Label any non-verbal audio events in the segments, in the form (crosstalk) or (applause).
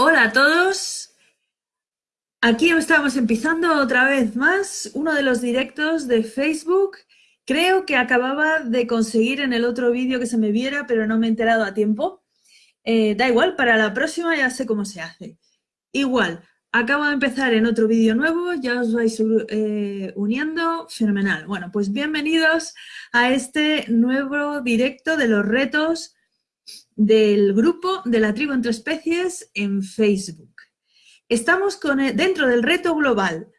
Hola a todos. Aquí estamos empezando otra vez más uno de los directos de Facebook. Creo que acababa de conseguir en el otro vídeo que se me viera, pero no me he enterado a tiempo. Eh, da igual, para la próxima ya sé cómo se hace. Igual, acabo de empezar en otro vídeo nuevo, ya os vais eh, uniendo, fenomenal. Bueno, pues bienvenidos a este nuevo directo de los retos del grupo de la tribu entre especies en Facebook. Estamos con dentro del reto global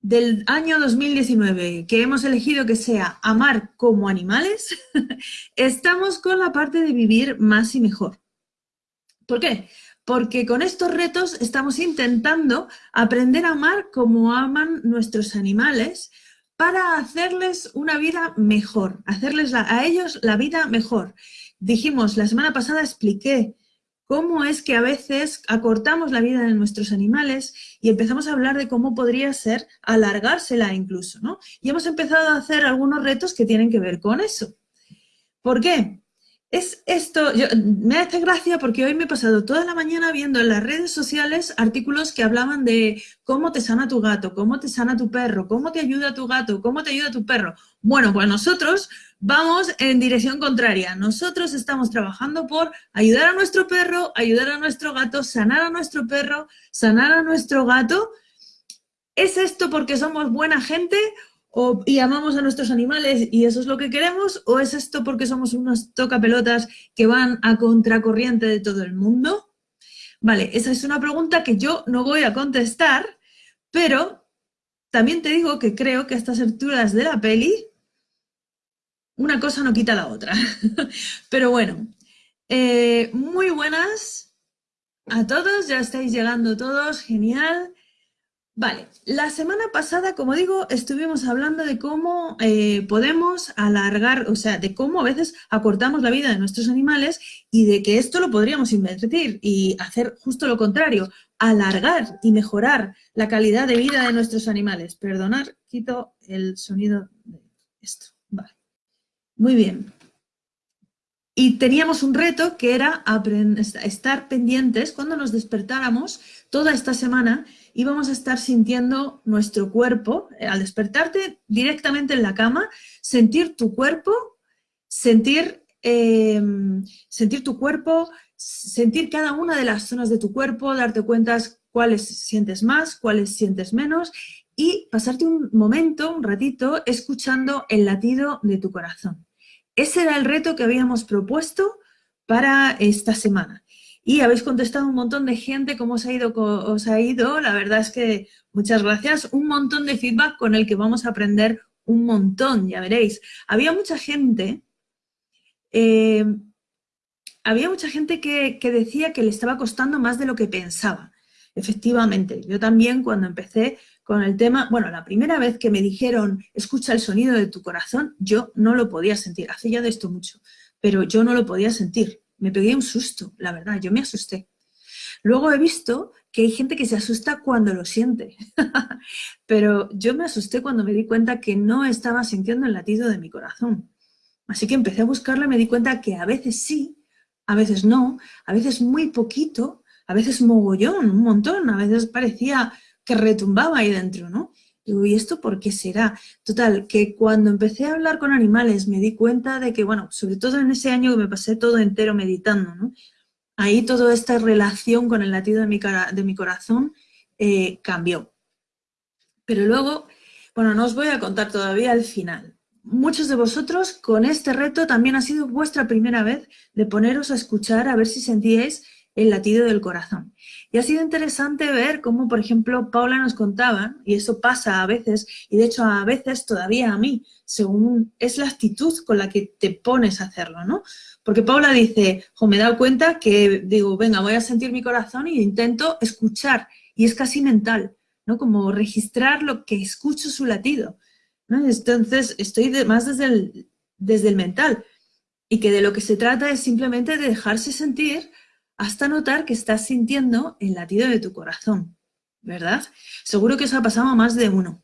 del año 2019, que hemos elegido que sea amar como animales, (laughs) estamos con la parte de vivir más y mejor. ¿Por qué? Porque con estos retos estamos intentando aprender a amar como aman nuestros animales para hacerles una vida mejor, hacerles a ellos la vida mejor dijimos, la semana pasada expliqué cómo es que a veces acortamos la vida de nuestros animales y empezamos a hablar de cómo podría ser alargársela incluso, ¿no? Y hemos empezado a hacer algunos retos que tienen que ver con eso. ¿Por qué? Es esto, me hace gracia porque hoy me he pasado toda la mañana viendo en las redes sociales artículos que hablaban de cómo te sana tu gato, cómo te sana tu perro, cómo te ayuda tu gato, cómo te ayuda tu perro. Bueno, pues nosotros vamos en dirección contraria. Nosotros estamos trabajando por ayudar a nuestro perro, ayudar a nuestro gato, sanar a nuestro perro, sanar a nuestro gato. ¿Es esto porque somos buena gente y amamos a nuestros animales y eso es lo que queremos, o es esto porque somos unos tocapelotas que van a contracorriente de todo el mundo? Vale, esa es una pregunta que yo no voy a contestar, pero también te digo que creo que a estas alturas de la peli una cosa no quita la otra. (laughs) pero bueno, eh, muy buenas a todos, ya estáis llegando todos, genial. Vale, la semana pasada, como digo, estuvimos hablando de cómo eh, podemos alargar, o sea, de cómo a veces acortamos la vida de nuestros animales y de que esto lo podríamos invertir y hacer justo lo contrario, alargar y mejorar la calidad de vida de nuestros animales. Perdonar, quito el sonido de esto. Vale, muy bien. Y teníamos un reto que era estar pendientes cuando nos despertáramos toda esta semana íbamos a estar sintiendo nuestro cuerpo, eh, al despertarte directamente en la cama, sentir tu cuerpo, sentir, em, sentir tu cuerpo, sentir cada una de las zonas de tu cuerpo, darte cuenta cuáles sientes más, cuáles sientes menos y pasarte un momento, un ratito, escuchando el latido de tu corazón. Ese era el reto que habíamos propuesto para esta semana y habéis contestado un montón de gente, cómo os ha ido, os ha ido. La verdad es que muchas gracias. Un montón de feedback con el que vamos a aprender un montón, ya veréis. Había mucha gente, eh, había mucha gente que, que decía que le estaba costando más de lo que pensaba. Efectivamente, yo también cuando empecé con el tema, bueno, la primera vez que me dijeron, escucha el sonido de tu corazón, yo no lo podía sentir, hace ya de esto mucho, pero yo no lo podía sentir me pegué un susto, la verdad, yo me asusté. Luego he visto que hay gente que se asusta cuando lo siente, (laughs) pero yo me asusté cuando me di cuenta que no estaba sintiendo el latido de mi corazón. Así que empecé a buscarlo y me di cuenta que a veces sí, a veces no, a veces muy poquito, a veces mogollón, un montón, a veces parecía que retumbaba ahí dentro, ¿no? Digo, ¿y esto por qué será? Total, que cuando empecé a hablar con animales me di cuenta de que, bueno, sobre todo en ese año que me pasé todo entero meditando, ¿no? Ahí toda esta relación con el latido de mi, de mi corazón eh, cambió. Pero luego, bueno, no os voy a contar todavía el final. Muchos de vosotros con este reto también ha sido vuestra primera vez de poneros a escuchar a ver si sentíais el latido del corazón. Y ha sido interesante ver cómo, por ejemplo, Paula nos contaba, y eso pasa a veces, y de hecho a veces todavía a mí, según es la actitud con la que te pones a hacerlo, ¿no? Porque Paula dice, jo, me he dado cuenta que digo, venga, voy a sentir mi corazón y intento escuchar, y es casi mental, ¿no? Como registrar lo que escucho su latido, ¿no? Entonces, estoy más desde el, desde el mental, y que de lo que se trata es simplemente de dejarse sentir hasta notar que estás sintiendo el latido de tu corazón, ¿verdad? Seguro que os ha pasado a más de uno,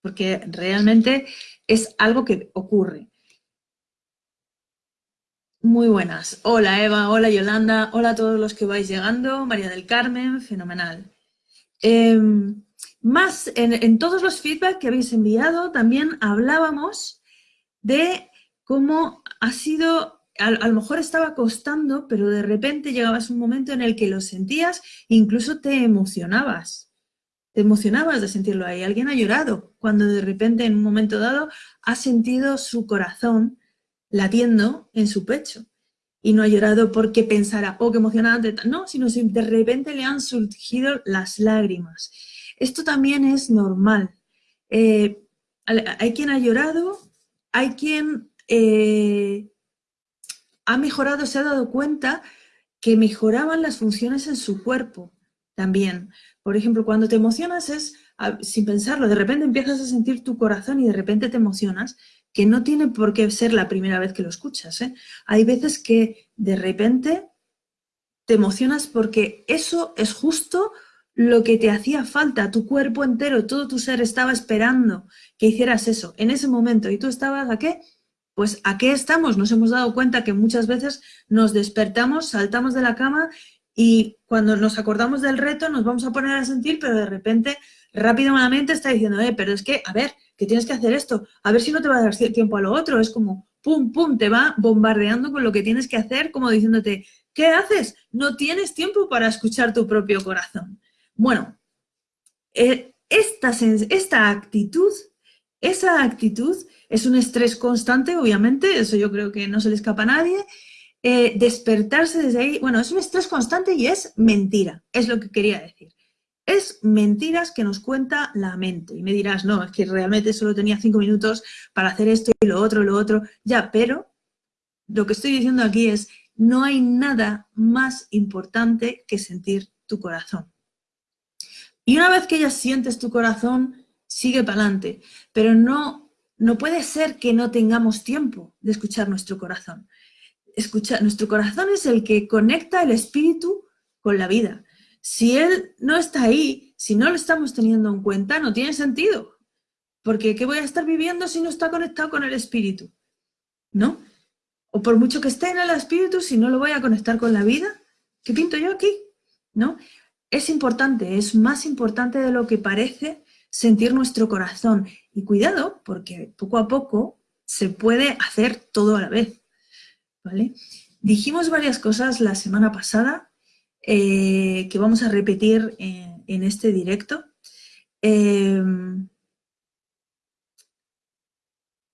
porque realmente es algo que ocurre. Muy buenas. Hola Eva, hola Yolanda, hola a todos los que vais llegando, María del Carmen, fenomenal. Em, más, en, todos los feedback que habéis enviado también hablábamos de cómo ha sido, a, lo mejor estaba costando, pero de repente llegabas un momento en el que lo sentías e incluso te emocionabas. Te emocionabas de sentirlo ahí. Alguien ha llorado cuando de repente en un momento dado ha sentido su corazón latiendo en su pecho. Y no ha llorado porque pensara, oh, qué emocionante, no, sino si de repente le han surgido las lágrimas. Esto también es normal. Eh, hay quien ha llorado, hay quien eh, ha mejorado, se ha dado cuenta que mejoraban las funciones en su cuerpo también. Por ejemplo, cuando te emocionas es, sin pensarlo, de repente empiezas a sentir tu corazón y de repente te emocionas que no tiene por qué ser la primera vez que lo escuchas. ¿eh? Hay veces que de repente te emocionas porque eso es justo lo que te hacía falta, tu cuerpo entero, todo tu ser estaba esperando que hicieras eso en ese momento. ¿Y tú estabas a qué? Pues a qué estamos. Nos hemos dado cuenta que muchas veces nos despertamos, saltamos de la cama y cuando nos acordamos del reto nos vamos a poner a sentir, pero de repente rápidamente está diciendo, eh, pero es que, a ver, que tienes que hacer esto, a ver si no te va a dar tiempo a lo otro, es como, pum, pum, te va bombardeando con lo que tienes que hacer, como diciéndote, ¿qué haces? No tienes tiempo para escuchar tu propio corazón. Bueno, eh, esta, esta actitud, esa actitud es un estrés constante, obviamente, eso yo creo que no se le escapa a nadie, eh, despertarse desde ahí, bueno, es un estrés constante y es mentira, es lo que quería decir es mentiras que nos cuenta la mente. Y me dirás, no, es que realmente solo tenía cinco minutos para hacer esto y lo otro, lo otro. Ya, pero lo que estoy diciendo aquí es, no hay nada más importante que sentir tu corazón. Y una vez que ya sientes tu corazón, sigue para adelante. Pero no, no puede ser que no tengamos tiempo de escuchar nuestro corazón. Escucha, nuestro corazón es el que conecta el espíritu con la vida. Si él no está ahí, si no lo estamos teniendo en cuenta, no tiene sentido. Porque ¿qué voy a estar viviendo si no está conectado con el espíritu? ¿No? O por mucho que esté en el espíritu, si no lo voy a conectar con la vida, ¿qué pinto yo aquí? ¿No? Es importante, es más importante de lo que parece sentir nuestro corazón. Y cuidado, porque poco a poco se puede hacer todo a la vez. ¿Vale? Dijimos varias cosas la semana pasada eh, que vamos a repetir en, este directo. Em,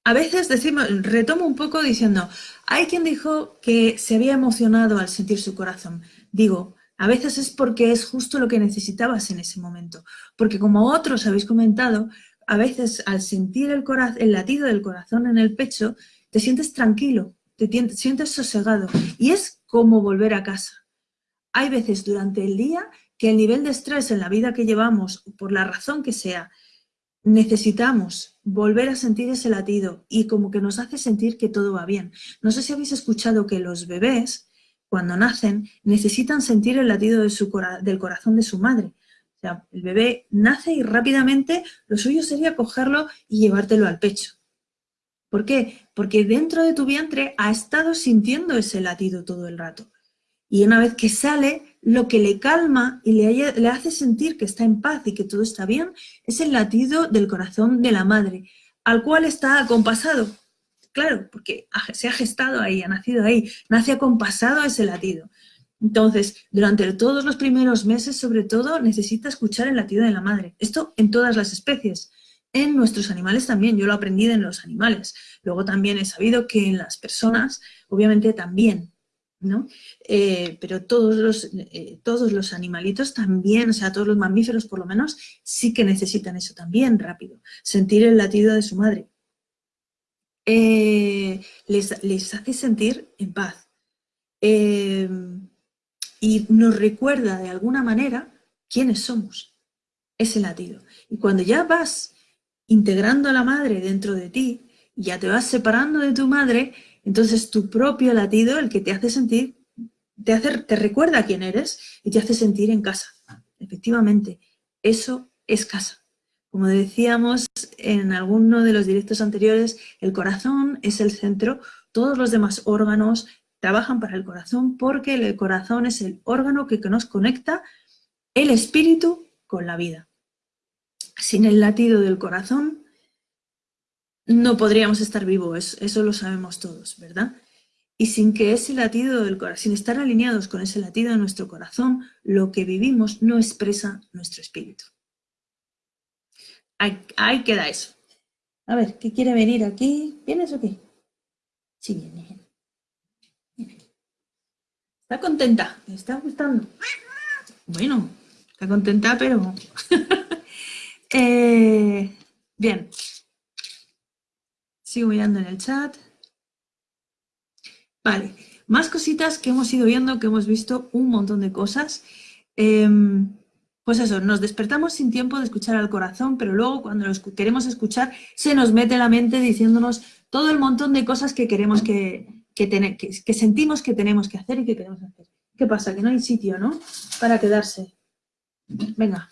a veces decimos, retomo un poco diciendo, hay quien dijo que se había emocionado al sentir su corazón. Digo, a veces es porque es justo lo que necesitabas en ese momento. Porque como otros habéis comentado, a veces al sentir el, latido del corazón en el pecho, te sientes tranquilo, te sientes sosegado. Y es como volver a casa hay veces durante el día que el nivel de estrés en la vida que llevamos, por la razón que sea, necesitamos volver a sentir ese latido y como que nos hace sentir que todo va bien. No sé si habéis escuchado que los bebés, cuando nacen, necesitan sentir el latido del corazón de su madre. O sea, el bebé nace y rápidamente lo suyo sería cogerlo y llevártelo al pecho. ¿Por qué? Porque dentro de tu vientre ha estado sintiendo ese latido todo el rato. Y una vez que sale, lo que le calma y le, hace sentir que está en paz y que todo está bien es el latido del corazón de la madre, al cual está acompasado. Claro, porque se ha gestado ahí, ha nacido ahí, nace acompasado ese latido. Entonces, durante todos los primeros meses, sobre todo, necesita escuchar el latido de la madre. Esto en todas las especies. En nuestros animales también, yo lo aprendí en los animales. Luego también he sabido que en las personas, obviamente también, ¿no? Eh, pero todos los, eh, todos los animalitos también, o sea, todos los mamíferos por lo menos, sí que necesitan eso también rápido, sentir el latido de su madre. Eh, les, hace sentir en paz. Y nos recuerda de alguna manera quiénes somos, ese latido. Y cuando ya vas integrando a la madre dentro de ti, ya te vas separando de tu madre, entonces tu propio latido, el que te hace sentir, te, hace, te recuerda quién eres y te hace sentir en casa. Efectivamente, eso es casa. Como decíamos en alguno de los directos anteriores, el corazón es el centro, todos los demás órganos trabajan para el corazón porque el corazón es el órgano que nos conecta el espíritu con la vida. Sin el latido del corazón no podríamos estar vivos, eso lo sabemos todos, ¿verdad? Y sin que ese latido del corazón, sin estar alineados con ese latido de nuestro corazón, lo que vivimos no expresa nuestro espíritu. Ahí, queda eso. A ver, ¿qué quiere venir aquí? ¿Vienes o qué? Sí, viene. Está contenta, me está gustando. Bueno, está contenta, pero... (laughs) Eh, bien. Sigo mirando en el chat. Vale, más cositas que hemos ido viendo, que hemos visto un montón de cosas. Em, pues eso, nos despertamos sin tiempo de escuchar al corazón, pero luego cuando los queremos escuchar se nos mete la mente diciéndonos todo el montón de cosas que queremos que, que, sentimos que tenemos que hacer y que queremos hacer. ¿Qué pasa? Que no hay sitio, ¿no? Para quedarse. Venga,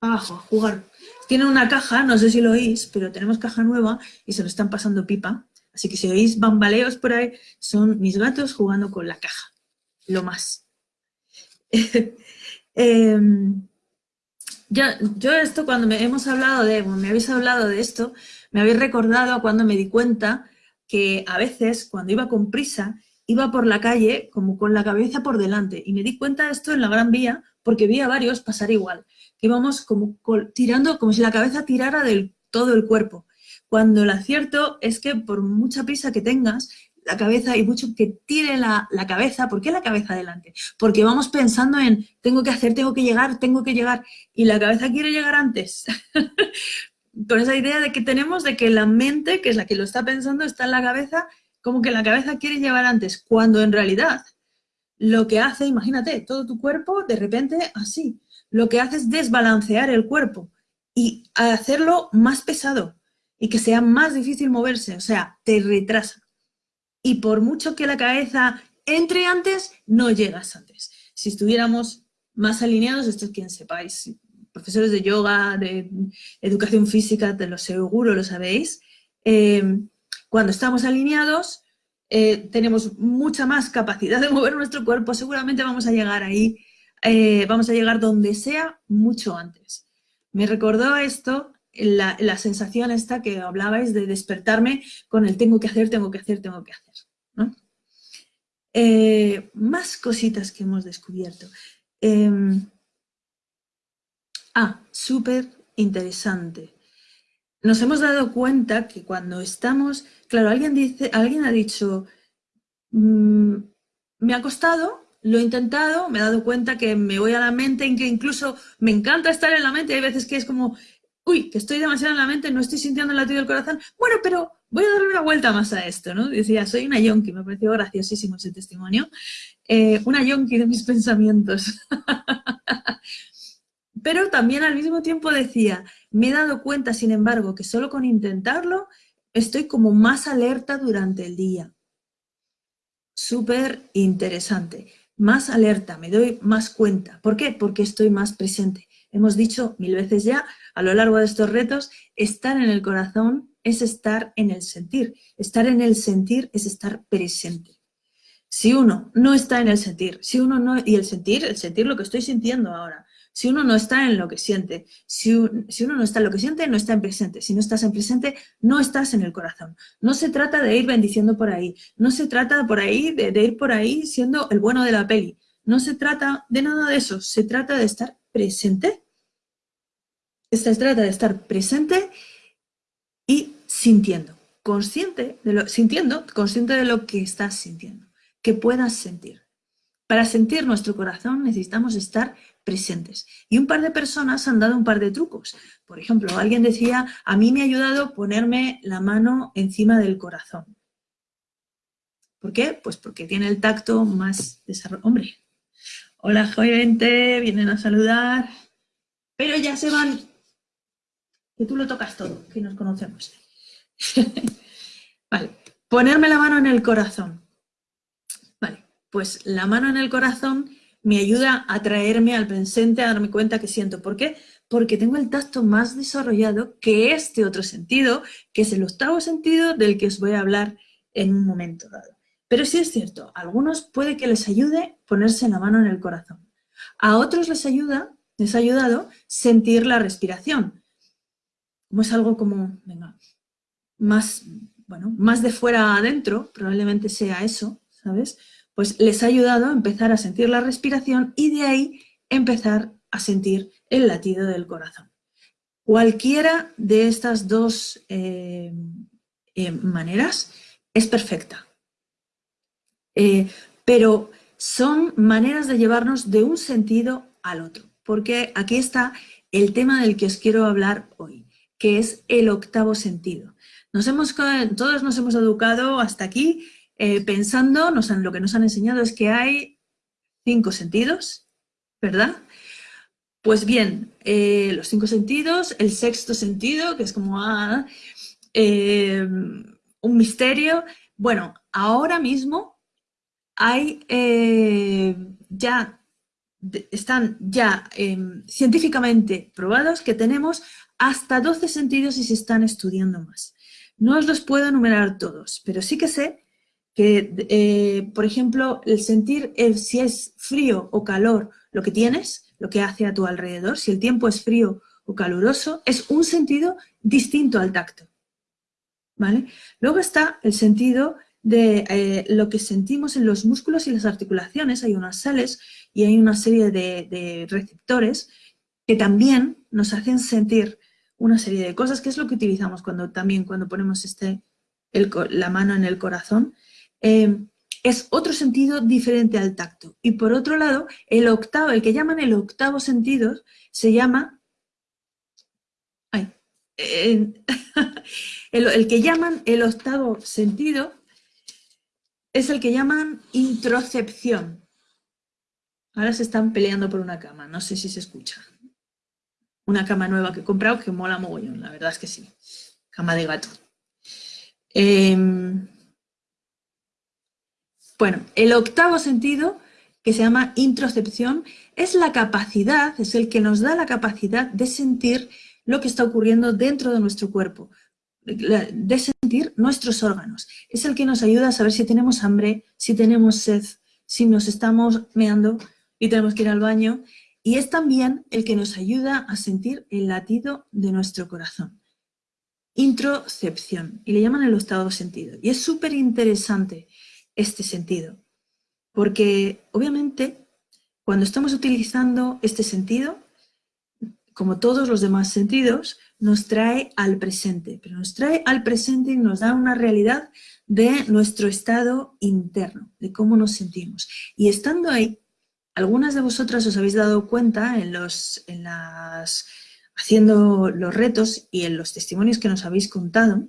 abajo, a jugar. Tienen una caja, no sé si lo oís, pero tenemos caja nueva y se lo están pasando pipa. Así que si oís bambaleos por ahí, son mis gatos jugando con la caja. Lo más. (laughs) Em, yo esto cuando me hemos hablado de, me habéis hablado de esto, me habéis recordado cuando me di cuenta que a veces cuando iba con prisa, iba por la calle como con la cabeza por delante y me di cuenta de esto en la Gran Vía porque vi a varios pasar igual, que íbamos como tirando, como si la cabeza tirara del todo el cuerpo cuando el acierto es que por mucha prisa que tengas, la cabeza y mucho que tire la, cabeza, ¿por qué la cabeza adelante? Porque vamos pensando en tengo que hacer, tengo que llegar, tengo que llegar, y la cabeza quiere llegar antes. (laughs) Con esa idea de que tenemos de que la mente, que es la que lo está pensando, está en la cabeza, como que la cabeza quiere llevar antes, cuando en realidad lo que hace, imagínate, todo tu cuerpo de repente así, lo que hace es desbalancear el cuerpo y hacerlo más pesado, y que sea más difícil moverse, o sea, te retrasa. Y por mucho que la cabeza entre antes, no llegas antes. Si estuviéramos más alineados, esto es quien sepáis, profesores de yoga, de educación física, te lo seguro lo sabéis, eh, cuando estamos alineados, eh, tenemos mucha más capacidad de mover nuestro cuerpo, seguramente vamos a llegar ahí, eh, vamos a llegar donde sea mucho antes. Me recordó esto la, sensación esta que hablabais de despertarme con el tengo que hacer, tengo que hacer, tengo que hacer. Más cositas que hemos descubierto. Ah, súper interesante. Nos hemos dado cuenta que cuando estamos, claro, alguien, dice, alguien ha dicho, mm, me ha costado, lo he intentado, me he dado cuenta que me voy a la mente, en que incluso me encanta estar en la mente, hay veces que es como, uy, que estoy demasiado en la mente, no estoy sintiendo el latido del corazón, bueno, pero voy a darle una vuelta más a esto, ¿no? Decía, soy una yonki, me pareció graciosísimo ese testimonio, eh, una yonki de mis (laughs) pensamientos. Pero también al mismo tiempo decía, me he dado cuenta, sin embargo, que solo con intentarlo estoy como más alerta durante el día. Súper interesante. Más alerta, me doy más cuenta. ¿Por qué? Porque estoy más presente. Hemos dicho mil veces ya, a lo largo de estos retos, estar en el corazón es estar en el sentir. Estar en el sentir es estar presente. Si uno no está en el sentir, si uno no, y el sentir, el sentir lo que estoy sintiendo ahora, si uno no está en lo que siente, si, uno no está en lo que siente, no está en presente. Si no estás en presente, no estás en el corazón. No se trata de ir bendiciendo por ahí, no se trata por ahí de, de ir por ahí siendo el bueno de la peli. No se trata de nada de eso, se trata de estar presente. Se trata de estar presente y sintiendo, consciente de lo, sintiendo, consciente de lo que estás sintiendo, que puedas sentir. Para sentir nuestro corazón necesitamos estar presentes. Y un par de personas han dado un par de trucos. Por ejemplo, alguien decía, a mí me ha ayudado ponerme la mano encima del corazón. ¿Por qué? Pues porque tiene el tacto más desarrollado. Hombre, Hola, gente, vienen a saludar. Pero ya se van. Que tú lo tocas todo, que nos conocemos. (laughs) vale, ponerme la mano en el corazón. Vale, pues la mano en el corazón me ayuda a traerme al presente, a darme cuenta que siento. ¿Por qué? Porque tengo el tacto más desarrollado que este otro sentido, que es el octavo sentido del que os voy a hablar en un momento dado. Pero sí es cierto, a algunos puede que les ayude ponerse la mano en el corazón. A otros les ayuda, les ha ayudado sentir la respiración. Como es algo como, venga, más, bueno, más de fuera adentro, probablemente sea eso, ¿sabes? Pues les ha ayudado a empezar a sentir la respiración y de ahí empezar a sentir el latido del corazón. Cualquiera de estas dos eh, eh, maneras es perfecta. Eh, pero son maneras de llevarnos de un sentido al otro. Porque aquí está el tema del que os quiero hablar hoy, que es el octavo sentido. Todos nos hemos educado hasta aquí pensando, nos lo que nos han enseñado es que hay cinco sentidos, ¿verdad? Pues bien, eh, los cinco sentidos, el sexto sentido, que es como ah, eh, un misterio. Bueno, ahora mismo hay eh, ya, están ya em, científicamente probados que tenemos hasta 12 sentidos y se están estudiando más. No os los puedo enumerar todos, pero sí que sé que, por ejemplo, el sentir si es frío o calor lo que tienes, lo que hace a tu alrededor, si el tiempo es frío o caluroso, es un sentido distinto al tacto. ¿vale? Luego está el sentido de eh, lo que sentimos en los músculos y las articulaciones. Hay unas sales y hay una serie de, receptores que también nos hacen sentir una serie de cosas, que es lo que utilizamos cuando también cuando ponemos este, la mano en el corazón. Eh, es otro sentido diferente al tacto. Y por otro lado, el octavo, el que llaman el octavo sentido, se llama... Ay, (laughs) el, que llaman el octavo sentido es el que llaman introcepción. Ahora se están peleando por una cama, no sé si se escucha. Una cama nueva que he comprado que mola mogollón, la verdad es que sí. Cama de gato. Eh, bueno, el octavo sentido, que se llama introcepción, es la capacidad, es el que nos da la capacidad de sentir lo que está ocurriendo dentro de nuestro cuerpo, de sentir nuestros órganos. Es el que nos ayuda a saber si tenemos hambre, si tenemos sed, si nos estamos meando y tenemos que ir al baño. Y es también el que nos ayuda a sentir el latido de nuestro corazón. Introcepción, y le llaman el octavo sentido. Y es súper interesante este sentido. Porque obviamente cuando estamos utilizando este sentido, como todos los demás sentidos, nos trae al presente, pero nos trae al presente y nos da una realidad de nuestro estado interno, de cómo nos sentimos. Y estando ahí, algunas de vosotras os habéis dado cuenta en, los, en las, haciendo los retos y en los testimonios que nos habéis contado,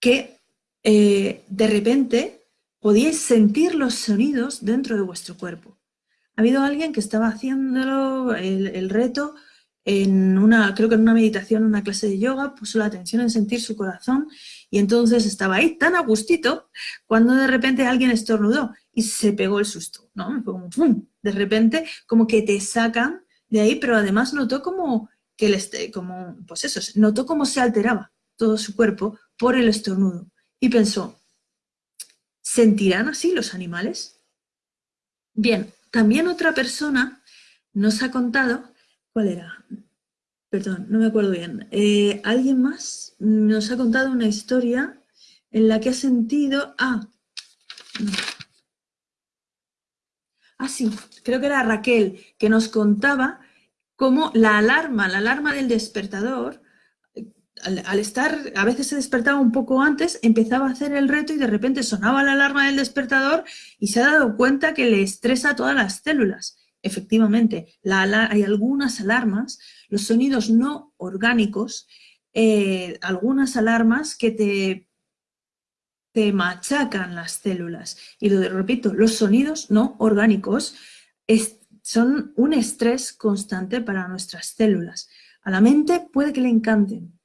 que eh, de repente podíais sentir los sonidos dentro de vuestro cuerpo. Ha habido alguien que estaba haciéndolo, el, reto, en una, creo que en una meditación, en una clase de yoga, puso la atención en sentir su corazón y entonces estaba ahí tan a gustito cuando de repente alguien estornudó y se pegó el susto, ¿no? Como ¡pum! De repente como que te sacan de ahí, pero además notó como que el como, pues eso, notó cómo se alteraba todo su cuerpo por el estornudo y pensó, ¿Sentirán así los animales? Bien, también otra persona nos ha contado, ¿cuál era? Perdón, no me acuerdo bien. Eh, ¿Alguien más nos ha contado una historia en la que ha sentido... Ah, ah, sí, creo que era Raquel, que nos contaba cómo la alarma, la alarma del despertador, al, estar, a veces se despertaba un poco antes, empezaba a hacer el reto y de repente sonaba la alarma del despertador y se ha dado cuenta que le estresa a todas las células. Efectivamente, hay algunas alarmas, los sonidos no orgánicos, eh, algunas alarmas que te, te machacan las células. Y lo repito, los sonidos no orgánicos son un estrés constante para nuestras células. A la mente puede que le encanten,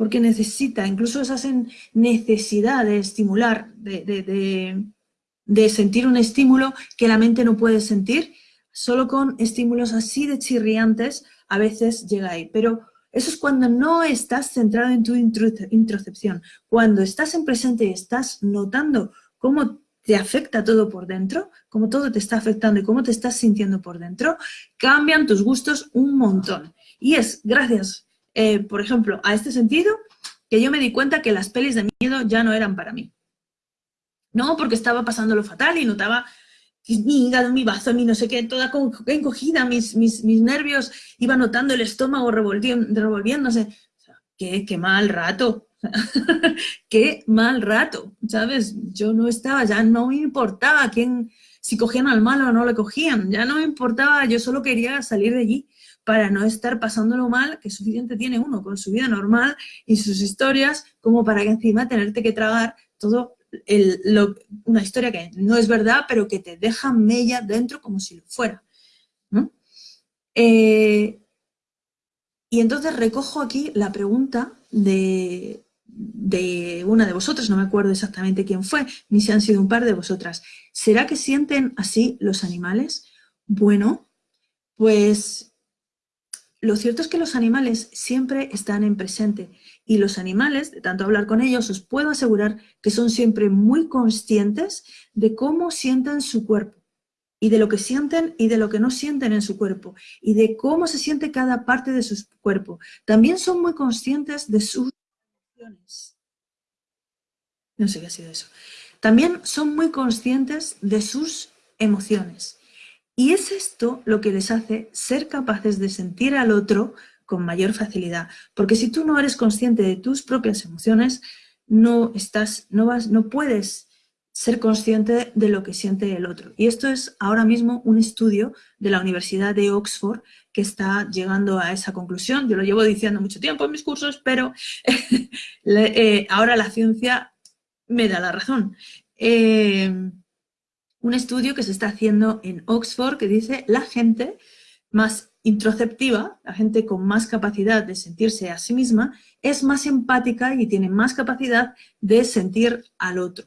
porque necesita, incluso esas necesidad de estimular, de, sentir un estímulo que la mente no puede sentir, solo con estímulos así de chirriantes a veces llega ahí. Pero eso es cuando no estás centrado en tu introcepción. Cuando estás en presente y estás notando cómo te afecta todo por dentro, cómo todo te está afectando y cómo te estás sintiendo por dentro, cambian tus gustos un montón. Y es gracias, eh, por ejemplo, a este sentido que yo me di cuenta que las pelis de miedo ya no eran para mí. No, porque estaba pasando lo fatal y notaba mi hígado, mi bazo, mi no sé qué, toda encogida, mis, mis, mis nervios, iba notando el estómago revolviéndose. qué, qué mal rato, (laughs) qué mal rato, ¿sabes? Yo no estaba, ya no me importaba quién, si cogían al malo o no le cogían, ya no me importaba, yo solo quería salir de allí para no estar pasándolo mal, que suficiente tiene uno con su vida normal y sus historias, como para que encima tenerte que tragar todo una historia que no es verdad, pero que te deja mella dentro como si lo fuera. Eh, y entonces recojo aquí la pregunta de, de una de vosotras, no me acuerdo exactamente quién fue, ni si han sido un par de vosotras. ¿Será que sienten así los animales? Bueno, pues lo cierto es que los animales siempre están en presente y los animales, de tanto hablar con ellos, os puedo asegurar que son siempre muy conscientes de cómo sienten su cuerpo y de lo que sienten y de lo que no sienten en su cuerpo y de cómo se siente cada parte de su cuerpo. También son muy conscientes de sus emociones. No sé qué ha sido eso. También son muy conscientes de sus emociones. Y es esto lo que les hace ser capaces de sentir al otro con mayor facilidad. Porque si tú no eres consciente de tus propias emociones, no, estás, no, vas, no puedes ser consciente de lo que siente el otro. Y esto es ahora mismo un estudio de la Universidad de Oxford que está llegando a esa conclusión. Yo lo llevo diciendo mucho tiempo en mis cursos, pero (laughs) eh, ahora la ciencia me da la razón. Eh, un estudio que se está haciendo en Oxford que dice la gente más introceptiva, la gente con más capacidad de sentirse a sí misma, es más empática y tiene más capacidad de sentir al otro.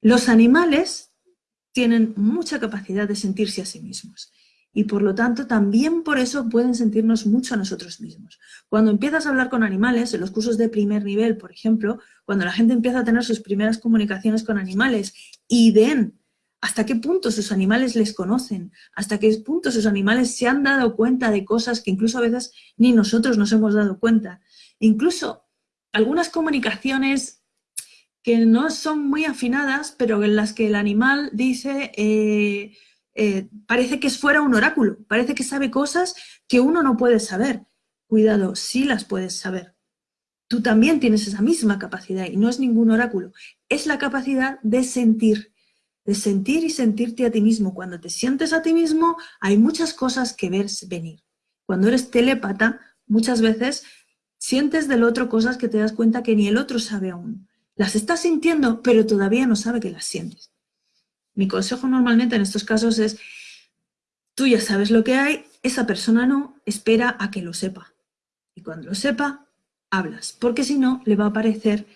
Los animales tienen mucha capacidad de sentirse a sí mismos y por lo tanto también por eso pueden sentirnos mucho a nosotros mismos. Cuando empiezas a hablar con animales, en los cursos de primer nivel, por ejemplo, cuando la gente empieza a tener sus primeras comunicaciones con animales y ven hasta qué punto sus animales les conocen, hasta qué punto sus animales se han dado cuenta de cosas que incluso a veces ni nosotros nos hemos dado cuenta. Incluso algunas comunicaciones que no son muy afinadas, pero en las que el animal dice, eh, eh, parece que es fuera un oráculo, parece que sabe cosas que uno no puede saber. Cuidado, sí las puedes saber. Tú también tienes esa misma capacidad y no es ningún oráculo. Es la capacidad de sentir de sentir y sentirte a ti mismo. Cuando te sientes a ti mismo, hay muchas cosas que ver venir. Cuando eres telépata, muchas veces sientes del otro cosas que te das cuenta que ni el otro sabe aún. Las estás sintiendo, pero todavía no sabe que las sientes. Mi consejo normalmente en estos casos es, tú ya sabes lo que hay, esa persona no, espera a que lo sepa. Y cuando lo sepa, hablas, porque si no, le va a parecer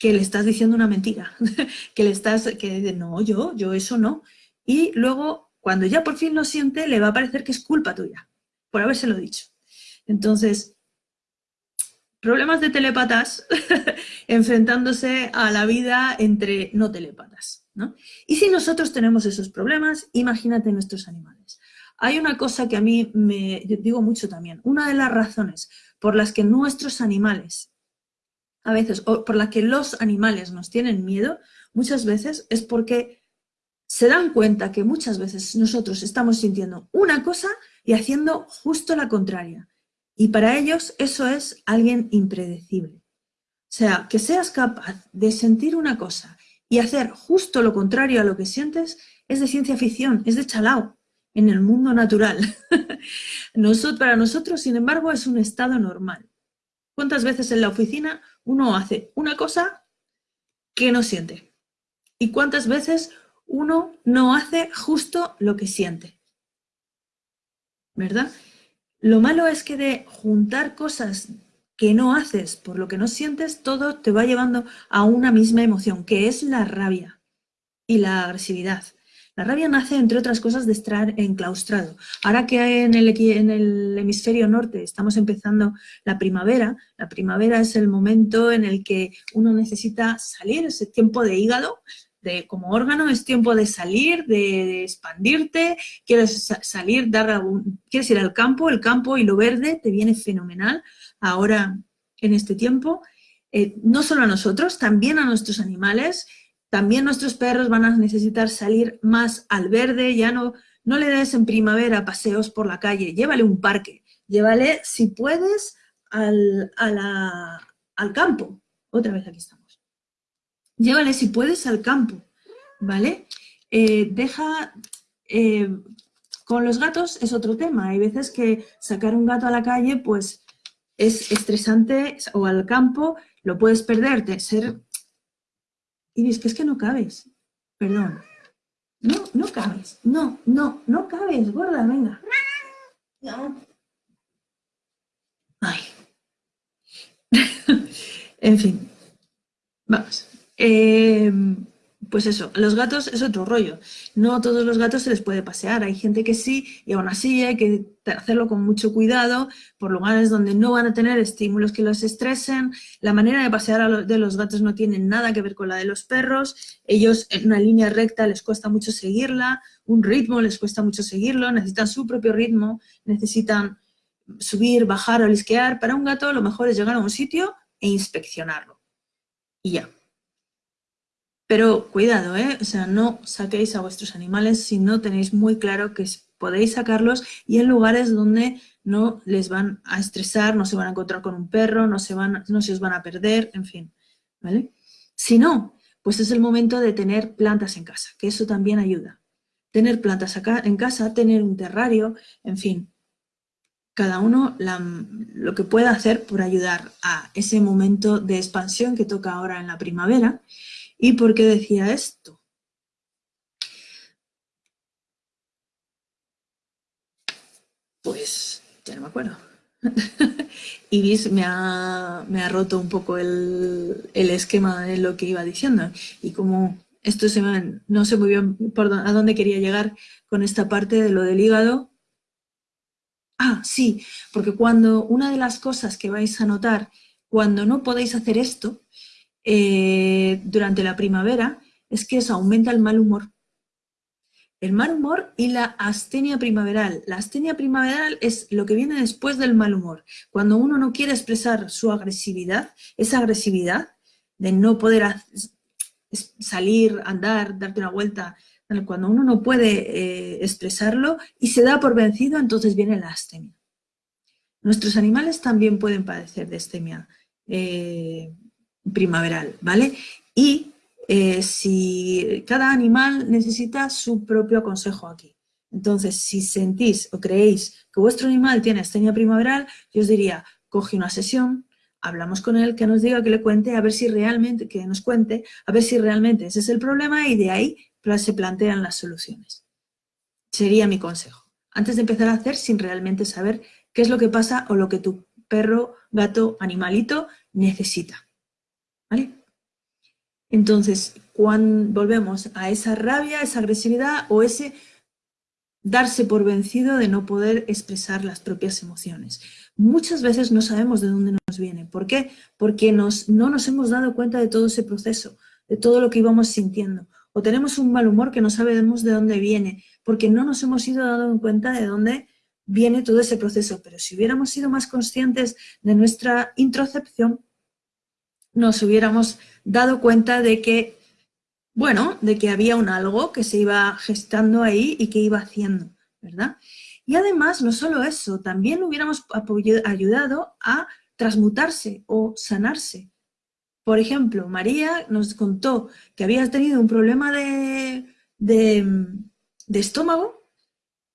que le estás diciendo una mentira, (laughs) que le estás, que no, yo, yo eso no. Y luego, cuando ya por fin lo siente, le va a parecer que es culpa tuya, por habérselo dicho. Entonces, problemas de telepatas (laughs) enfrentándose a la vida entre no telepatas. ¿no? Y si nosotros tenemos esos problemas, imagínate nuestros animales. Hay una cosa que a mí me digo mucho también, una de las razones por las que nuestros animales a veces, o por la que los animales nos tienen miedo, muchas veces es porque se dan cuenta que muchas veces nosotros estamos sintiendo una cosa y haciendo justo la contraria. Y para ellos eso es alguien impredecible. O sea, que seas capaz de sentir una cosa y hacer justo lo contrario a lo que sientes es de ciencia ficción, es de chalao en el mundo natural. (laughs) para nosotros, sin embargo, es un estado normal. ¿Cuántas veces en la oficina uno hace una cosa que no siente. ¿Y cuántas veces uno no hace justo lo que siente? ¿Verdad? Lo malo es que de juntar cosas que no haces por lo que no sientes, todo te va llevando a una misma emoción, que es la rabia y la agresividad. La rabia nace, entre otras cosas, de estar enclaustrado. Ahora que en el, en el hemisferio norte estamos empezando la primavera, la primavera es el momento en el que uno necesita salir, ese tiempo de hígado, de, como órgano es tiempo de salir, de, expandirte, quieres salir, dar algún, quieres ir al campo, el campo y lo verde te viene fenomenal ahora en este tiempo. Eh, no solo a nosotros, también a nuestros animales, también nuestros perros van a necesitar salir más al verde, ya no, no le des en primavera paseos por la calle, llévale un parque, llévale, si puedes, al, al campo. Otra vez aquí estamos. Llévale, si puedes, al campo, ¿vale? Eh, deja... Eh, con los gatos es otro tema. Hay veces que sacar un gato a la calle, pues, es estresante, o al campo, lo puedes perder, ser y dices que es que no cabes. Perdón. No, no cabes. No, no, no cabes, gorda, venga. No. Ay. (laughs) en fin. Vamos. Eh, pues eso, los gatos es otro rollo. No a todos los gatos se les puede pasear. Hay gente que sí, y aún así hay que hacerlo con mucho cuidado, por lugares donde no van a tener estímulos que los estresen. La manera de pasear de los gatos no tiene nada que ver con la de los perros. Ellos en una línea recta les cuesta mucho seguirla, un ritmo les cuesta mucho seguirlo, necesitan su propio ritmo, necesitan subir, bajar o lisquear. Para un gato lo mejor es llegar a un sitio e inspeccionarlo. Y ya. Pero cuidado, ¿eh? O sea, no saquéis a vuestros animales si no tenéis muy claro que podéis sacarlos y en lugares donde no les van a estresar, no se van a encontrar con un perro, no se, van, no se os van a perder, en fin, ¿vale? Si no, pues es el momento de tener plantas en casa, que eso también ayuda. Tener plantas acá en casa, tener un terrario, en fin, cada uno lo que pueda hacer por ayudar a ese momento de expansión que toca ahora en la primavera ¿Y por qué decía esto? Pues ya no me acuerdo. (laughs) Ibis me ha, me ha roto un poco el, esquema de lo que iba diciendo. Y como esto se me, no sé muy bien por a dónde quería llegar con esta parte de lo del hígado. Ah, sí, porque cuando una de las cosas que vais a notar cuando no podéis hacer esto eh, durante la primavera es que eso aumenta el mal humor. El mal humor y la astenia primaveral. La astenia primaveral es lo que viene después del mal humor. Cuando uno no quiere expresar su agresividad, esa agresividad de no poder salir, andar, darte una vuelta, cuando uno no puede eh, expresarlo y se da por vencido, entonces viene la astenia. Nuestros animales también pueden padecer de astenia. Eh, primaveral, ¿vale? Y eh, si cada animal necesita su propio consejo aquí. Entonces, si sentís o creéis que vuestro animal tiene astenia primaveral, yo os diría, coge una sesión, hablamos con él, que nos diga, que le cuente, a ver si realmente, que nos cuente, a ver si realmente ese es el problema y de ahí se plantean las soluciones. Sería mi consejo. Antes de empezar a hacer sin realmente saber qué es lo que pasa o lo que tu perro, gato, animalito necesita. ¿Vale? Entonces, cuando volvemos a esa rabia, esa agresividad o ese darse por vencido de no poder expresar las propias emociones. Muchas veces no sabemos de dónde nos viene. ¿Por qué? Porque no nos hemos dado cuenta de todo ese proceso, de todo lo que íbamos sintiendo. O tenemos un mal humor que no sabemos de dónde viene, porque no nos hemos ido dando cuenta de dónde viene todo ese proceso. Pero si hubiéramos sido más conscientes de nuestra introcepción, nos hubiéramos dado cuenta de que, bueno, de que había un algo que se iba gestando ahí y que iba haciendo, ¿verdad? Y además, no solo eso, también hubiéramos ayudado a transmutarse o sanarse. Por ejemplo, María nos contó que había tenido un problema de, de, de estómago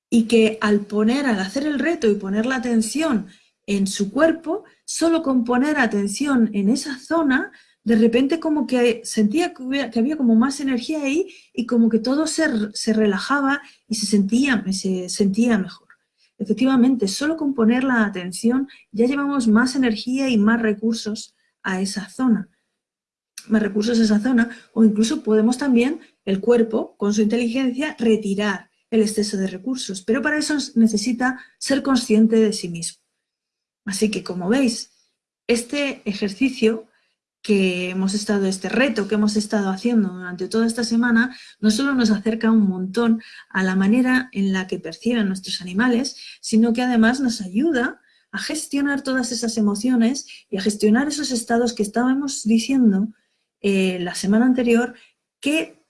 y que al poner, al hacer el reto y poner la atención en su cuerpo, solo con poner atención en esa zona, de repente como que sentía que, había como más energía ahí y como que todo se, se relajaba y se sentía, se sentía mejor. Efectivamente, solo con poner la atención ya llevamos más energía y más recursos a esa zona. Más recursos a esa zona o incluso podemos también, el cuerpo, con su inteligencia, retirar el exceso de recursos. Pero para eso necesita ser consciente de sí mismo. Así que, como veis, este ejercicio que hemos estado, este reto que hemos estado haciendo durante toda esta semana, no solo nos acerca un montón a la manera en la que perciben nuestros animales, sino que además nos ayuda a gestionar todas esas emociones y a gestionar esos estados que estábamos diciendo eh, la semana anterior, que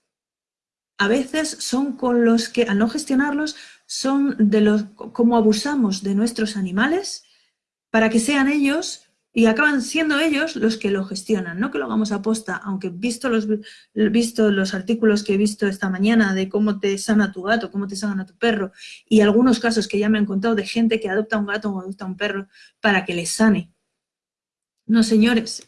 a veces son con los que, al no gestionarlos, son de los, como abusamos de nuestros animales para que sean ellos y acaban siendo ellos los que lo gestionan, no que lo hagamos a posta, aunque visto los, visto los artículos que he visto esta mañana de cómo te sana tu gato, cómo te sana tu perro, y algunos casos que ya me han contado de gente que adopta un gato o adopta un perro para que les sane. No, señores,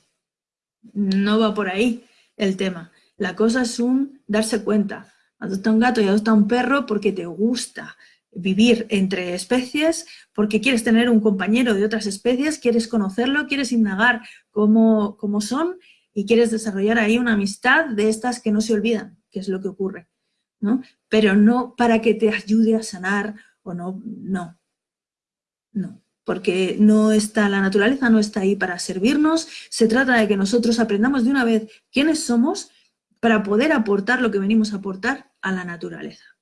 no va por ahí el tema. La cosa es un darse cuenta. Adopta un gato y adopta un perro porque te gusta, vivir entre especies porque quieres tener un compañero de otras especies, quieres conocerlo, quieres indagar cómo, cómo son y quieres desarrollar ahí una amistad de estas que no se olvidan, que es lo que ocurre, ¿no? Pero no para que te ayude a sanar o no, no, no. Porque no está, la naturaleza no está ahí para servirnos, se trata de que nosotros aprendamos de una vez quiénes somos para poder aportar lo que venimos a aportar a la naturaleza.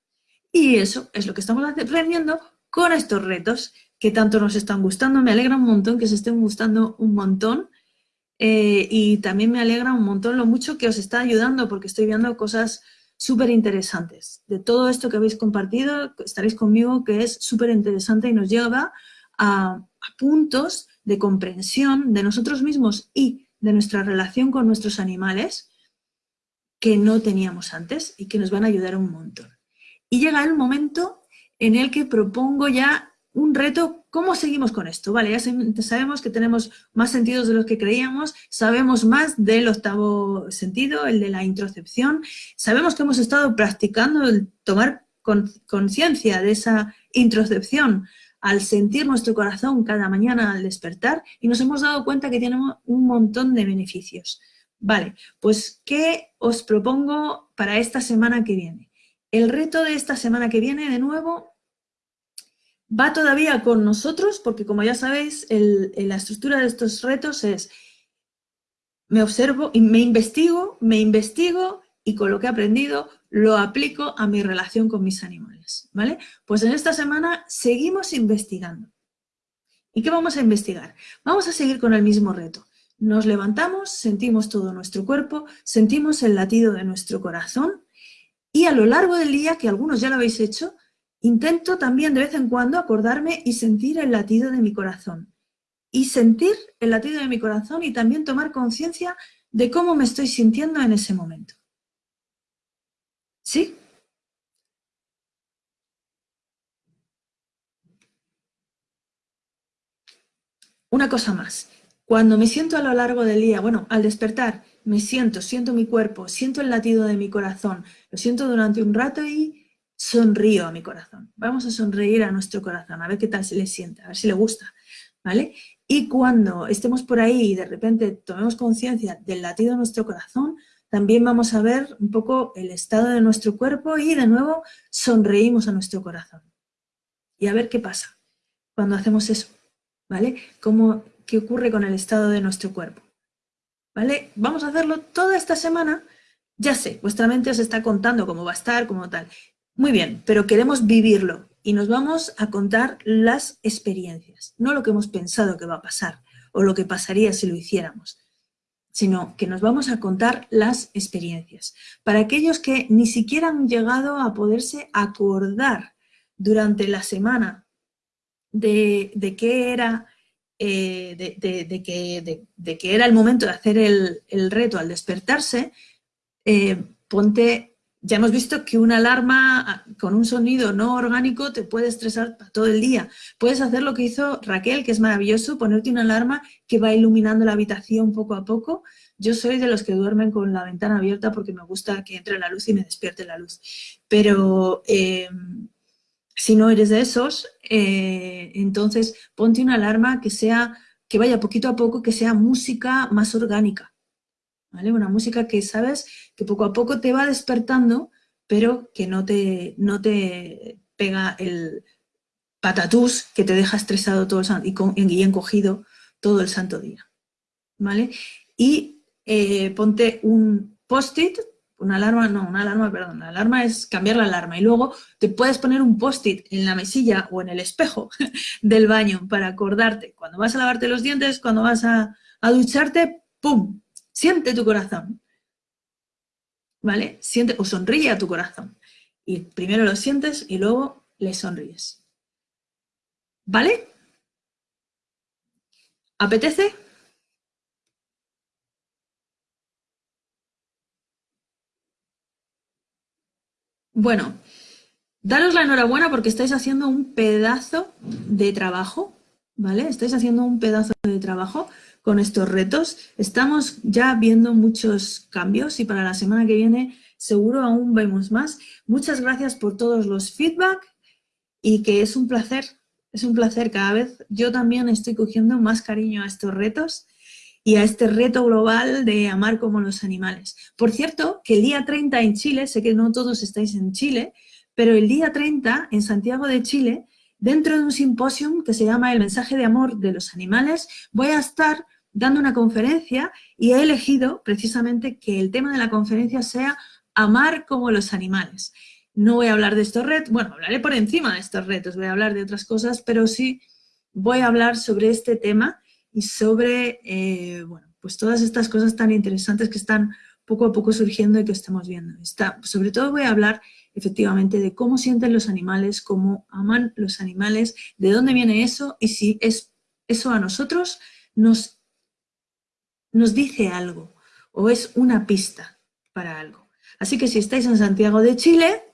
Y eso es lo que estamos aprendiendo con estos retos que tanto nos están gustando. Me alegra un montón que se estén gustando un montón. Eh, y también me alegra un montón lo mucho que os está ayudando porque estoy viendo cosas súper interesantes. De todo esto que habéis compartido, estaréis conmigo, que es súper interesante y nos lleva a, a puntos de comprensión de nosotros mismos y de nuestra relación con nuestros animales que no teníamos antes y que nos van a ayudar un montón. Y llega el momento en el que propongo ya un reto, ¿cómo seguimos con esto? Vale, ya sabemos que tenemos más sentidos de los que creíamos, sabemos más del octavo sentido, el de la introcepción, sabemos que hemos estado practicando el tomar conciencia de esa introcepción al sentir nuestro corazón cada mañana al despertar y nos hemos dado cuenta que tenemos un montón de beneficios. Vale, pues ¿qué os propongo para esta semana que viene? El reto de esta semana que viene, de nuevo, va todavía con nosotros, porque como ya sabéis, la estructura de estos retos es me observo y me investigo, me investigo y con lo que he aprendido lo aplico a mi relación con mis animales, ¿vale? Pues en esta semana seguimos investigando. ¿Y qué vamos a investigar? Vamos a seguir con el mismo reto. Nos levantamos, sentimos todo nuestro cuerpo, sentimos el latido de nuestro corazón y a lo largo del día, que algunos ya lo habéis hecho, intento también de vez en cuando acordarme y sentir el latido de mi corazón. Y sentir el latido de mi corazón y también tomar conciencia de cómo me estoy sintiendo en ese momento. ¿Sí? Una cosa más. Cuando me siento a lo largo del día, bueno, al despertar, me siento, siento mi cuerpo, siento el latido de mi corazón, lo siento durante un rato y sonrío a mi corazón. Vamos a sonreír a nuestro corazón, a ver qué tal se le sienta, a ver si le gusta, ¿vale? Y cuando estemos por ahí y de repente tomemos conciencia del latido de nuestro corazón, también vamos a ver un poco el estado de nuestro cuerpo y de nuevo sonreímos a nuestro corazón. Y a ver qué pasa cuando hacemos eso, ¿vale? Cómo, ¿Qué ocurre con el estado de nuestro cuerpo? ¿Vale? Vamos a hacerlo toda esta semana. Ya sé, vuestra mente os está contando cómo va a estar, cómo tal. Muy bien, pero queremos vivirlo y nos vamos a contar las experiencias, no lo que hemos pensado que va a pasar o lo que pasaría si lo hiciéramos, sino que nos vamos a contar las experiencias. Para aquellos que ni siquiera han llegado a poderse acordar durante la semana de, de qué era eh, de, que, era el momento de hacer el, reto al despertarse, eh, ponte, ya hemos visto que una alarma ah, con un sonido no orgánico te puede estresar todo el día. Puedes hacer lo que hizo Raquel, que es maravilloso, ponerte una alarma que va iluminando la habitación poco a poco. Yo soy de los que duermen con la ventana abierta porque me gusta que entre la luz y me despierte la luz. Pero... Eh, si no eres de esos, eh, entonces ponte una alarma que sea, que vaya poquito a poco, que sea música más orgánica. ¿vale? Una música que sabes que poco a poco te va despertando, pero que no te, no te pega el patatús que te deja estresado todo el y, y encogido todo el santo día. ¿vale? Y eh, ponte un post-it, una alarma, no, una alarma, perdón, la alarma es cambiar la alarma y luego te puedes poner un post-it en la mesilla o en el espejo (laughs) del baño para acordarte cuando vas a lavarte los dientes, cuando vas a, a ducharte, ¡pum! Siente tu corazón, ¿vale? Siente o sonríe a tu corazón. Y primero lo sientes y luego le sonríes. ¿Vale? ¿Apetece? Bueno, daros la enhorabuena porque estáis haciendo un pedazo de trabajo, ¿vale? Estáis haciendo un pedazo de trabajo con estos retos. Estamos ya viendo muchos cambios y para la semana que viene seguro aún vemos más. Muchas gracias por todos los feedback y que es un placer es un placer cada vez. Yo también estoy cogiendo más cariño a estos retos y a este reto global de amar como los animales. Por cierto, que el día 30 en Chile, sé que no todos estáis en Chile, pero el día 30 en Santiago de Chile, dentro de un simposium que se llama El mensaje de amor de los animales, voy a estar dando una conferencia y he elegido precisamente que el tema de la conferencia sea amar como los animales. No voy a hablar de estos retos, bueno, hablaré por encima de estos retos, voy a hablar de otras cosas, pero sí voy a hablar sobre este tema y sobre, eh, bueno, pues todas estas cosas tan interesantes que están poco a poco surgiendo y que estamos viendo. Está, sobre todo voy a hablar efectivamente de cómo sienten los animales, cómo aman los animales, de dónde viene eso y si es, eso a nosotros nos, nos dice algo o es una pista para algo. Así que si estáis en Santiago de Chile,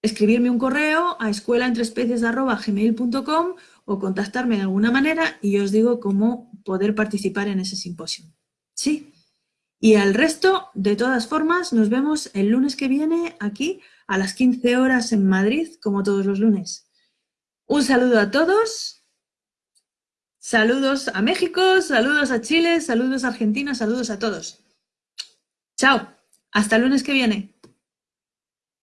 escribirme un correo a escuelaentrespecies.gmail.com o contactarme de alguna manera y os digo cómo poder participar en ese simposio. ¿Sí? Y al resto, de todas formas, nos vemos el lunes que viene aquí a las 15 horas en Madrid, como todos los lunes. Un saludo a todos. Saludos a México, saludos a Chile, saludos a Argentina, saludos a todos. Chao. Hasta el lunes que viene.